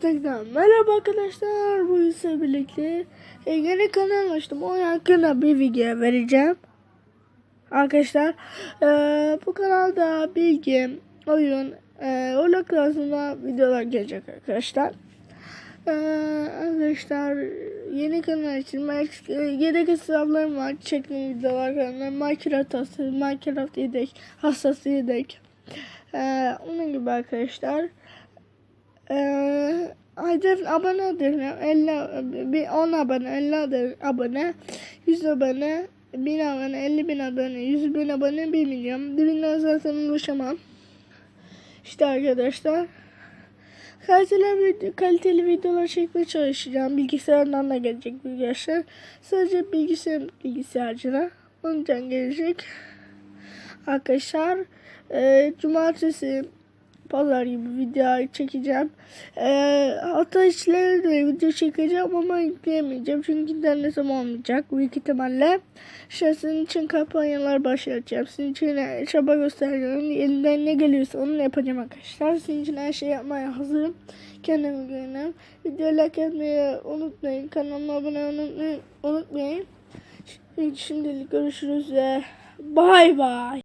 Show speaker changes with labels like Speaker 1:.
Speaker 1: tekrar merhaba arkadaşlar. Bu ise birlikte yeni kanal açtım. O hakkında bir video vereceğim. Arkadaşlar e, bu kanalda bilgi, oyun, e, oyun klasında videolar gelecek arkadaşlar. E, arkadaşlar yeni kanal için e, yedek hesaplarım var. Çektiğim videolar kanalında Minecraft hastası, Minecraft yedek, hastası yedek. E, onun gibi arkadaşlar. Ee, hedef abone hedefim 50 bir 10 abone 50 ade- abone. 100 abone 1000 abone 50 bin abone 100 bin abone 1 milyon. Dibinden zaten ulaşamam. İşte arkadaşlar. Kaliteli, video, kaliteli videolar çekmeye çalışacağım. Bilgisayardan da gelecek arkadaşlar sadece bilgisayar bilgisayarcına ondan gelecek. Arkadaşlar e, cumartesi pazar gibi video çekeceğim. Ee, hafta içleri de video çekeceğim ama yükleyemeyeceğim çünkü internetim olmayacak büyük ihtimalle. İşte sizin için kampanyalar başlatacağım. Sizin için çaba göstereceğim. Elinden ne geliyorsa onu yapacağım arkadaşlar. Sizin için her şey yapmaya hazırım. Kendime güvenim. Video like etmeyi unutmayın. Kanalıma abone olmayı unutmayın. Şimdilik görüşürüz bay bay.